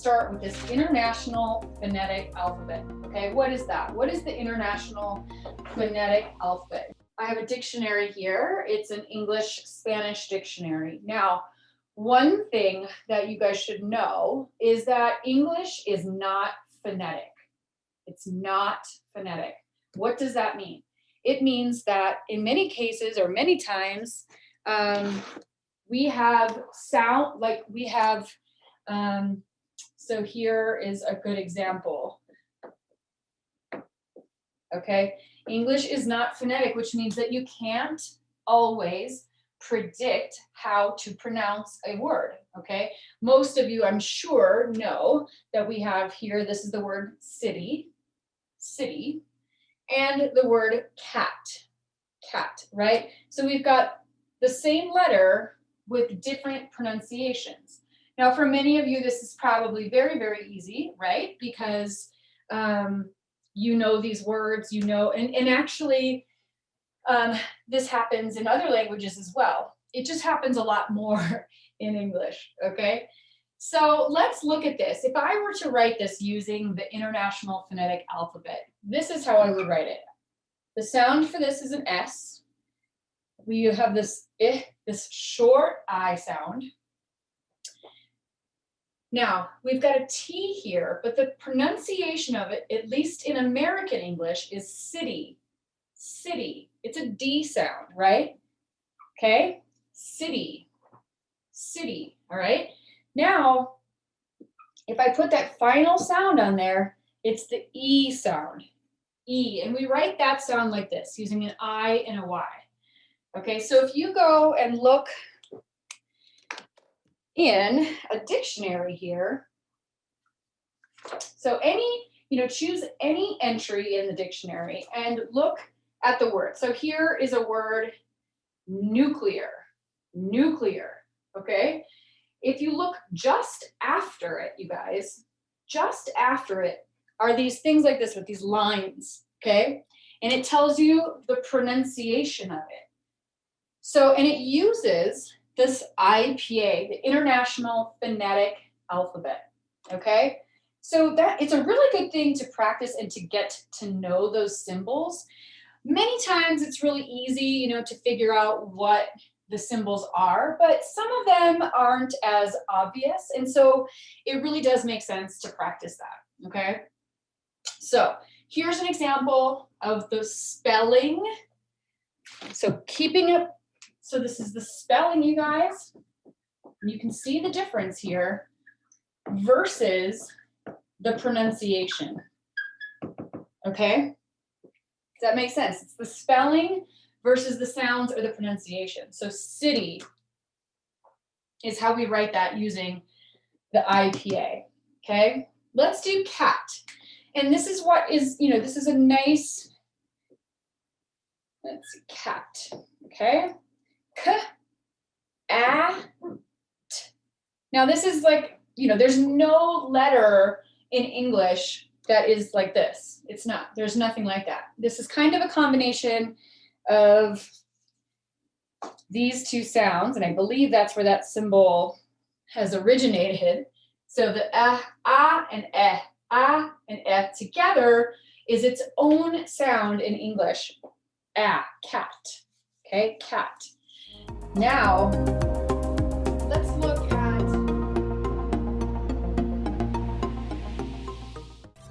start with this International Phonetic Alphabet. Okay, what is that? What is the International Phonetic Alphabet? I have a dictionary here. It's an English Spanish dictionary. Now, one thing that you guys should know is that English is not phonetic. It's not phonetic. What does that mean? It means that in many cases or many times, um, we have sound, like we have, um, so here is a good example. Okay, English is not phonetic, which means that you can't always predict how to pronounce a word, okay? Most of you, I'm sure, know that we have here, this is the word city, city, and the word cat, cat, right? So we've got the same letter with different pronunciations. Now, for many of you, this is probably very, very easy, right? Because um, you know these words, you know, and, and actually, um, this happens in other languages as well. It just happens a lot more in English, okay? So let's look at this. If I were to write this using the International Phonetic Alphabet, this is how I would write it. The sound for this is an S. We have this eh, this short I sound. Now, we've got a T here, but the pronunciation of it, at least in American English, is city, city. It's a D sound, right? Okay, city, city, all right? Now, if I put that final sound on there, it's the E sound, E, and we write that sound like this, using an I and a Y. Okay, so if you go and look in a dictionary here. So any, you know, choose any entry in the dictionary and look at the word. So here is a word nuclear, nuclear, okay? If you look just after it, you guys, just after it are these things like this with these lines, okay? And it tells you the pronunciation of it. So, and it uses this IPA, the International Phonetic Alphabet, okay? So that it's a really good thing to practice and to get to know those symbols. Many times it's really easy, you know, to figure out what the symbols are, but some of them aren't as obvious. And so it really does make sense to practice that, okay? So here's an example of the spelling. So keeping it so this is the spelling, you guys. You can see the difference here versus the pronunciation. Okay? Does that make sense? It's the spelling versus the sounds or the pronunciation. So city is how we write that using the IPA. Okay? Let's do cat. And this is what is, you know, this is a nice, let's see, cat. Okay? K, a, t. Now this is like, you know, there's no letter in English that is like this. It's not, there's nothing like that. This is kind of a combination of these two sounds, and I believe that's where that symbol has originated. So the ah, ah and eh, ah and eh together is its own sound in English. Ah, cat, okay, cat. Now,